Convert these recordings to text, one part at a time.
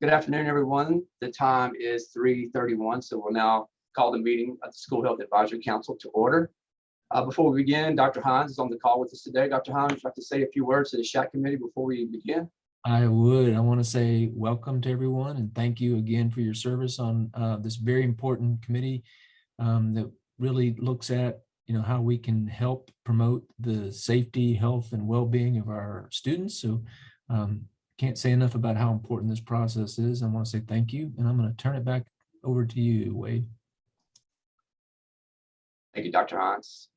Good afternoon, everyone. The time is 3:31, so we'll now call the meeting of the School Health Advisory Council to order. Uh, Before we begin, Dr. Hines is on the call with us today. Dr. Hines, would you like to say a few words to the SHAC committee before we begin? I would. I want to say welcome to everyone and thank you again for your service on uh, this very important committee um, that really looks at, you know, how we can help promote the safety, health, and well-being of our students. So um, can't say enough about how important this process is. I want to say thank you, and I'm going to turn it back over to you, Wade. Thank you, Dr. Hans.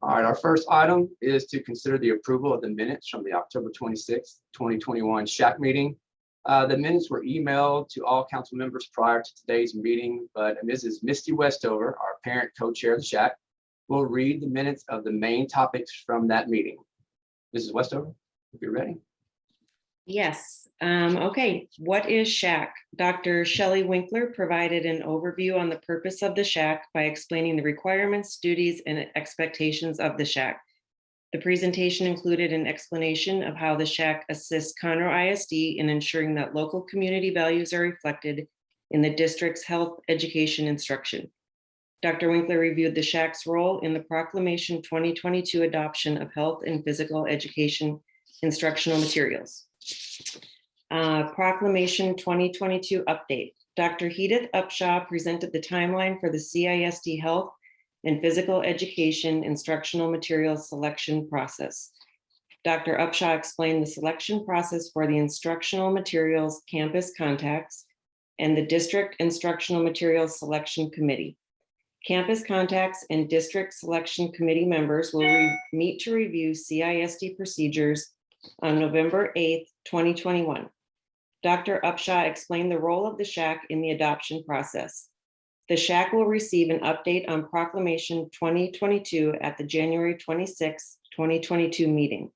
All right, our first item is to consider the approval of the minutes from the October 26th, 2021 SHAC meeting. Uh, The minutes were emailed to all council members prior to today's meeting, but Mrs. Misty Westover, our parent co-chair of the SHAC, will read the minutes of the main topics from that meeting. Mrs. Westover, if you're ready. Yes, um, okay, what is SHAC? Dr. Shelley Winkler provided an overview on the purpose of the SHAC by explaining the requirements, duties, and expectations of the SHAC. The presentation included an explanation of how the SHAC assists Conroe ISD in ensuring that local community values are reflected in the district's health, education, instruction. Dr. Winkler reviewed the SHAC's role in the proclamation 2022 adoption of health and physical education instructional materials. Uh, Proclamation 2022 update. Dr. Hedith Upshaw presented the timeline for the CISD Health and Physical Education Instructional Materials Selection Process. Dr. Upshaw explained the selection process for the instructional materials campus contacts and the District Instructional Materials Selection Committee. Campus contacts and District Selection Committee members will meet to review CISD procedures on November 8th, 2021. Dr. Upshaw explained the role of the SHAC in the adoption process. The SHAC will receive an update on Proclamation 2022 at the January 26, 2022 meeting.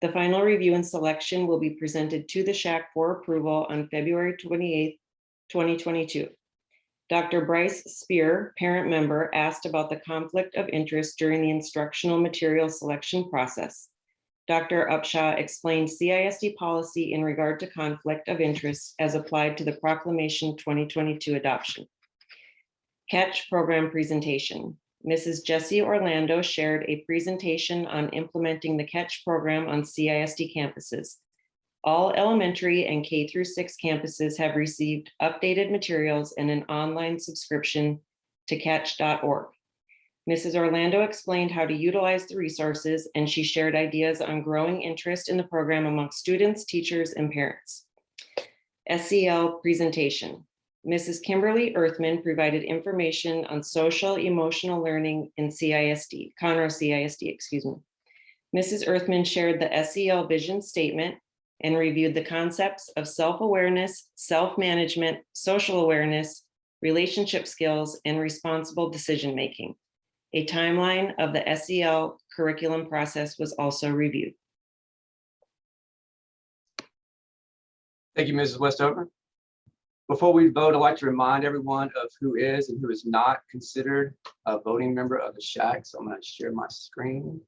The final review and selection will be presented to the SHAC for approval on February 28, 2022. Dr. Bryce Spear, parent member, asked about the conflict of interest during the instructional material selection process. Dr. Upshaw explained CISD policy in regard to conflict of interest as applied to the Proclamation 2022 adoption. Catch program presentation. Mrs. Jessie Orlando shared a presentation on implementing the Catch program on CISD campuses. All elementary and K through six campuses have received updated materials and an online subscription to catch.org. Mrs. Orlando explained how to utilize the resources and she shared ideas on growing interest in the program among students, teachers, and parents. SEL presentation. Mrs. Kimberly Earthman provided information on social emotional learning in CISD, Conroe CISD, excuse me. Mrs. Earthman shared the SEL vision statement and reviewed the concepts of self-awareness, self-management, social awareness, relationship skills, and responsible decision-making. A timeline of the SEL curriculum process was also reviewed. Thank you, Mrs. Westover. Before we vote, I'd like to remind everyone of who is and who is not considered a voting member of the SHAC. So I'm going to share my screen.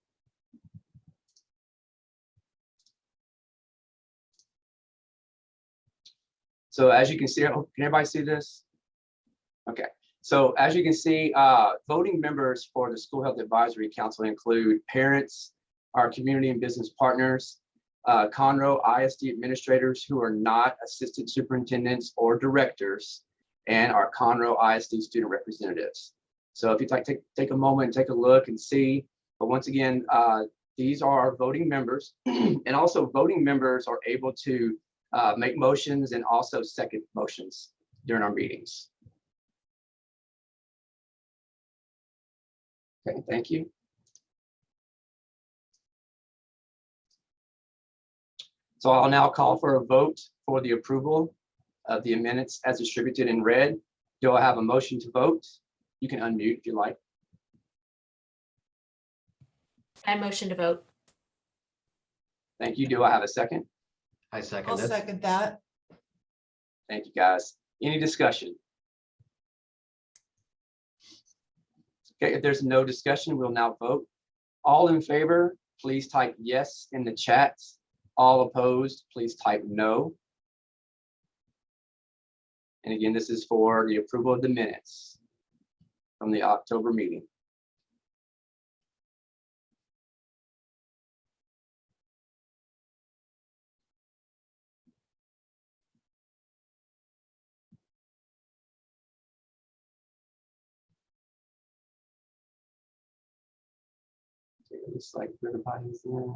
So as you can see, can everybody see this? Okay, so as you can see, uh, voting members for the School Health Advisory Council include parents, our community and business partners, uh, Conroe ISD administrators who are not assistant superintendents or directors, and our Conroe ISD student representatives. So if you'd like to take, a moment and take a look and see, but once again, uh, these are our voting members. and also voting members are able to uh, make motions and also second motions during our meetings. Okay, thank you. So I'll now call for a vote for the approval of the minutes as distributed in red. Do I have a motion to vote? You can unmute if you like. I motion to vote. Thank you. Do I have a second? I second I'll second it. second that. Thank you, guys. Any discussion? Okay, if there's no discussion, we'll now vote. All in favor, please type yes in the chat. All opposed, please type no. And again, this is for the approval of the minutes from the October meeting. It looks like everybody's in.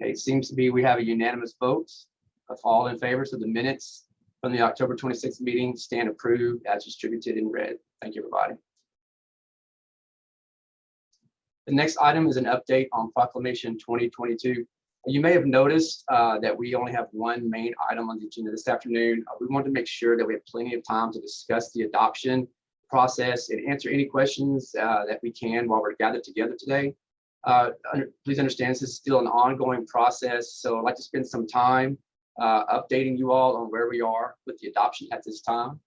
Okay, it seems to be we have a unanimous vote of all in favor, so the minutes from the October twenty-sixth meeting stand approved as distributed in red. Thank you, everybody. The next item is an update on proclamation twenty twenty-two. You may have noticed uh, that we only have one main item on the agenda this afternoon. Uh, We want to make sure that we have plenty of time to discuss the adoption process and answer any questions uh, that we can while we're gathered together today. Uh, under- Please understand, this is still an ongoing process, so I'd like to spend some time uh, updating you all on where we are with the adoption at this time.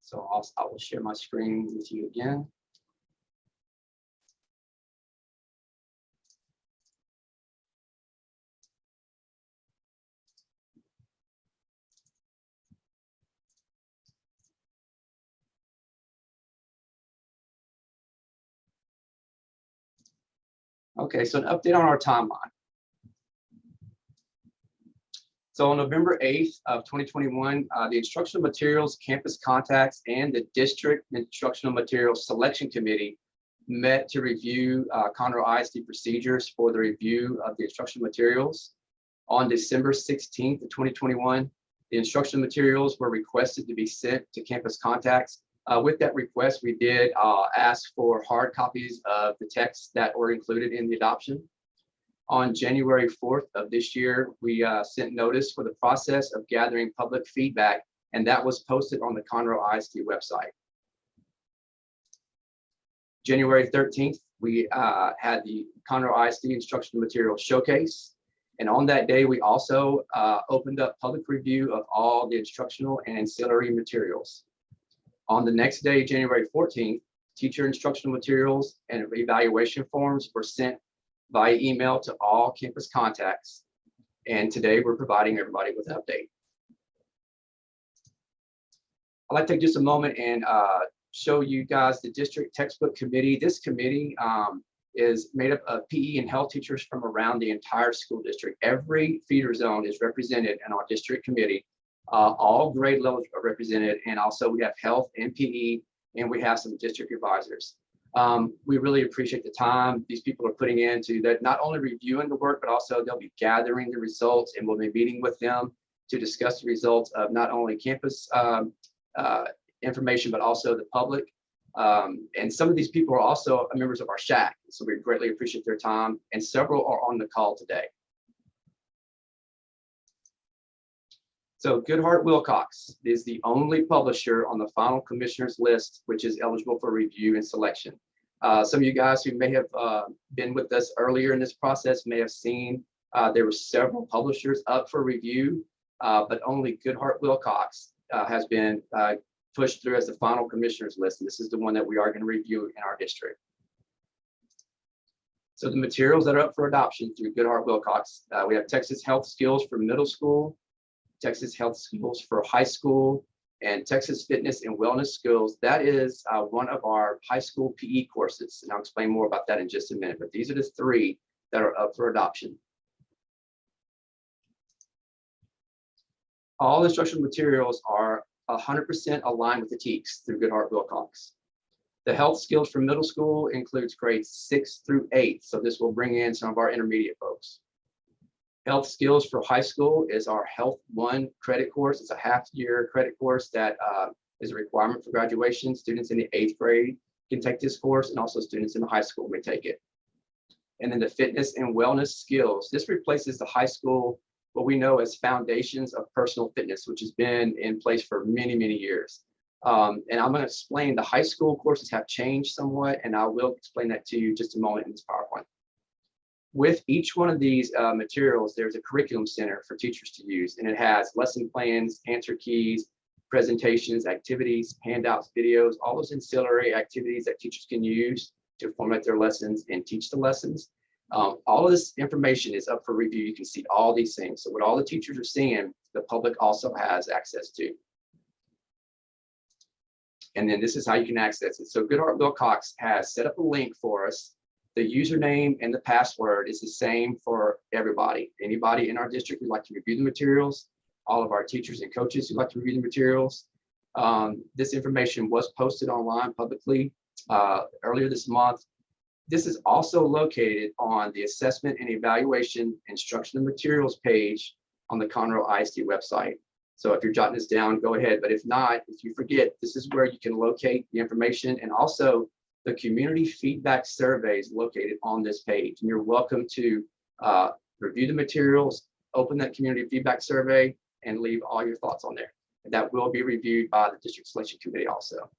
So I'll, I will share my screen with you again. Okay, so an update on our timeline. So on November 8th of 2021, uh, the Instructional Materials Campus Contacts and the District Instructional Materials Selection Committee met to review uh, Conroe ISD procedures for the review of the instructional materials. On December 16th of 2021, the instructional materials were requested to be sent to Campus Contacts uh, with that request, we did uh, ask for hard copies of the texts that were included in the adoption. On January 4th of this year, we uh, sent notice for the process of gathering public feedback, and that was posted on the Conroe ISD website. January 13th, we uh, had the Conroe ISD instructional material showcase. And on that day, we also uh, opened up public review of all the instructional and ancillary materials. On the next day, January 14th, teacher instructional materials and evaluation forms were sent via email to all campus contacts. And today we're providing everybody with an update. I'd like to take just a moment and uh, show you guys the district textbook committee. This committee um, is made up of PE and health teachers from around the entire school district. Every feeder zone is represented in our district committee. Uh, all grade levels are represented, and also we have health and PE, and we have some district advisors. Um, we really appreciate the time these people are putting into that, not only reviewing the work, but also they'll be gathering the results, and we'll be meeting with them to discuss the results of not only campus um, uh, information, but also the public. Um, and some of these people are also members of our SHAC, so we greatly appreciate their time, and several are on the call today. So Goodheart-Willcox is the only publisher on the final commissioners list, which is eligible for review and selection. Uh, some of you guys who may have uh, been with us earlier in this process may have seen uh, there were several publishers up for review, uh, but only Goodheart-Willcox uh, has been uh, pushed through as the final commissioners list. And this is the one that we are going to review in our district. So the materials that are up for adoption through Goodheart-Willcox, we have Texas Health Skills for middle school, Texas Health Skills for high school, and Texas Fitness and Wellness Skills. That is uh, one of our high school PE courses. And I'll explain more about that in just a minute, but these are the three that are up for adoption. All instructional materials are 100% aligned with the TEKS through Goodheart-Willcox. The health skills for middle school includes grades six through eight. So this will bring in some of our intermediate folks. Health skills for high school is our Health One credit course. It's a half year credit course that uh, is a requirement for graduation. Students in the eighth grade can take this course and also students in the high school may take it. And then the fitness and wellness skills. This replaces the high school, what we know as foundations of personal fitness, which has been in place for many, many years. Um, and I'm going to explain the high school courses have changed somewhat, and I will explain that to you just a moment in this PowerPoint with each one of these uh, materials, there's a curriculum center for teachers to use, and it has lesson plans, answer keys, presentations, activities, handouts, videos, all those ancillary activities that teachers can use to format their lessons and teach the lessons. Um, all of this information is up for review. You can see all these things. So what all the teachers are seeing, the public also has access to. And then this is how you can access it. So Goodheart-Willcox has set up a link for us. The username and the password is the same for everybody. Anybody in our district who'd like to review the materials, all of our teachers and coaches who'd like to review the materials. Um, this information was posted online publicly uh, earlier this month. This is also located on the assessment and evaluation instructional materials page on the Conroe ISD website. So if you're jotting this down, go ahead. But if not, if you forget, this is where you can locate the information and also the community feedback surveys located on this page. And you're welcome to uh, review the materials, open that community feedback survey and leave all your thoughts on there. And that will be reviewed by the district selection committee also.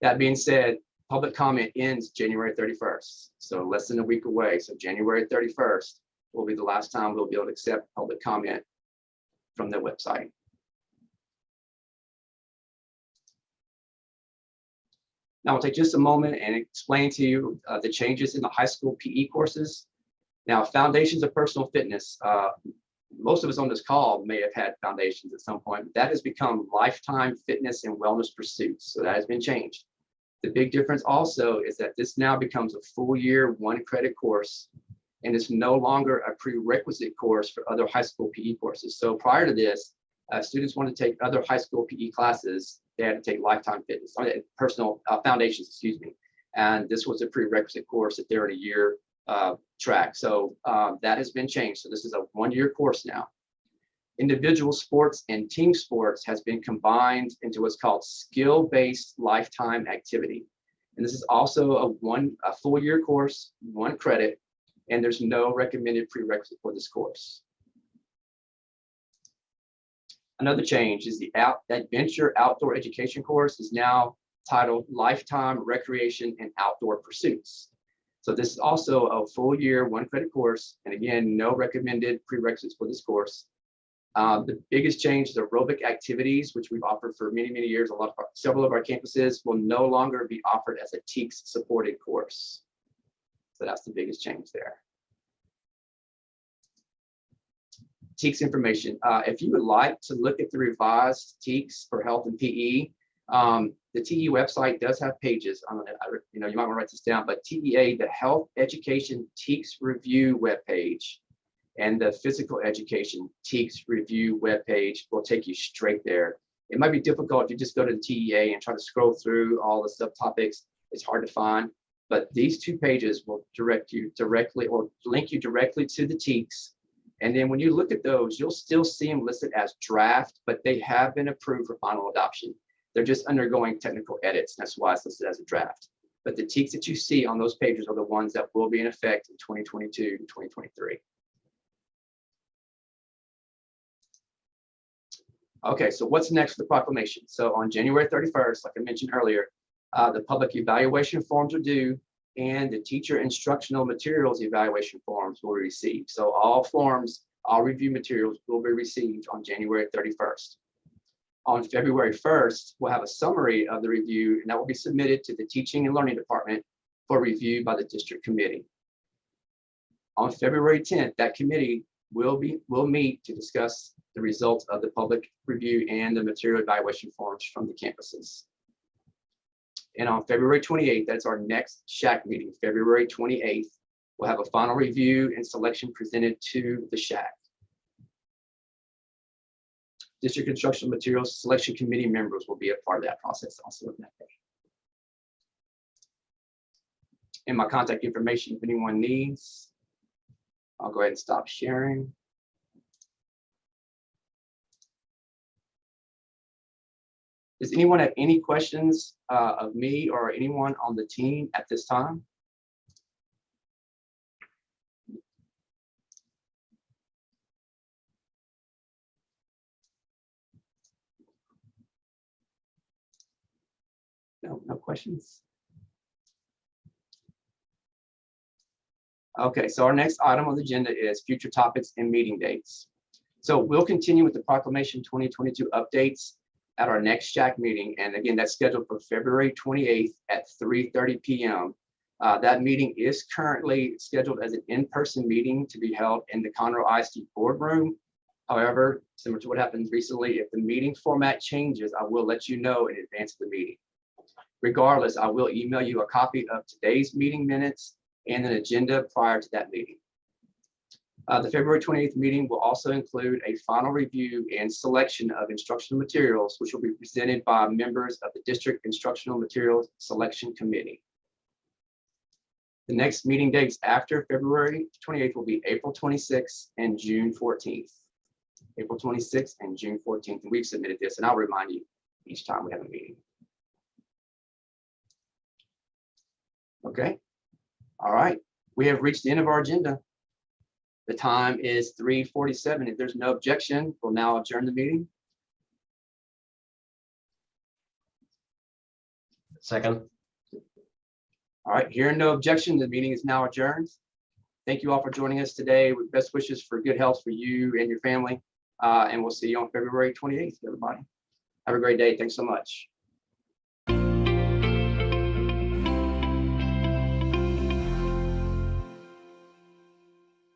That being said, public comment ends January 31st, so less than a week away. So January 31st will be the last time we'll be able to accept public comment from the website. Now I'll take just a moment and explain to you uh, the changes in the high school PE courses. Now, foundations of personal fitness, uh, most of us on this call may have had foundations at some point, that has become lifetime fitness and wellness pursuits. So that has been changed. The big difference also is that this now becomes a full year, one credit course, and it's no longer a prerequisite course for other high school PE courses. So prior to this, uh, students wanted to take other high school PE classes, they had to take lifetime fitness, personal uh, foundations, excuse me. And this was a prerequisite course that they're in a year uh, track. So um, that has been changed. So this is a one-year course now. Individual sports and team sports has been combined into what's called skill-based lifetime activity. And this is also a one a full year course, one credit, and there's no recommended prerequisite for this course. Another change is the out, adventure outdoor education course is now titled Lifetime Recreation and Outdoor Pursuits. So this is also a full year, one credit course. And again, no recommended prerequisites for this course. Uh, the biggest change is aerobic activities, which we've offered for many, many years. A lot of our, several of our campuses will no longer be offered as a TEKS supported course. So that's the biggest change there. TEKS information. Uh, if you would like to look at the revised TEKS for health and PE, um, the TE website does have pages it. I, you know, you might want to write this down, but TEA, the Health Education TEKS Review webpage and the Physical Education TEKS Review webpage will take you straight there. It might be difficult if you just go to the TEA and try to scroll through all the subtopics. It's hard to find, but these two pages will direct you directly or link you directly to the TEKS. And then when you look at those, you'll still see them listed as draft, but they have been approved for final adoption. They're just undergoing technical edits. That's why it's listed as a draft. But the TEKS that you see on those pages are the ones that will be in effect in 2022 and 2023. Okay, so what's next for the proclamation? So on January 31st, like I mentioned earlier, uh, the public evaluation forms are due and the teacher instructional materials evaluation forms will be received. So all forms, all review materials will be received on January 31st. On February 1st, we'll have a summary of the review and that will be submitted to the Teaching and Learning Department for review by the district committee. On February 10th, that committee will be will meet to discuss the results of the public review and the material evaluation forms from the campuses. And on February 28th, that's our next SHAC meeting, February 28th, we'll have a final review and selection presented to the SHAC. District Instructional Materials Selection Committee members will be a part of that process also in that day. And my contact information, if anyone needs, I'll go ahead and stop sharing. Does anyone have any questions uh, of me or anyone on the team at this time? No, no questions? Okay, so our next item on the agenda is future topics and meeting dates. So we'll continue with the proclamation 2022 updates. At our next SHAC meeting. And again, that's scheduled for February twenty-eighth at three thirty PM. Uh, that meeting is currently scheduled as an in-person meeting to be held in the Conroe ISD boardroom. However, similar to what happened recently, if the meeting format changes, I will let you know in advance of the meeting. Regardless, I will email you a copy of today's meeting minutes and an agenda prior to that meeting. Uh, the February twenty-eighth meeting will also include a final review and selection of instructional materials, which will be presented by members of the District Instructional Materials Selection Committee. The next meeting dates after February twenty-eighth will be April twenty-sixth and June fourteenth. April twenty-sixth and June fourteenth, and we've submitted this, and I'll remind you each time we have a meeting. Okay, all right, we have reached the end of our agenda. The time is three forty-seven. If there's no objection, we'll now adjourn the meeting. Second. All right, hearing no objection, the meeting is now adjourned. Thank you all for joining us today with best wishes for good health for you and your family. Uh, and we'll see you on February twenty-eighth, everybody. Have a great day. Thanks so much.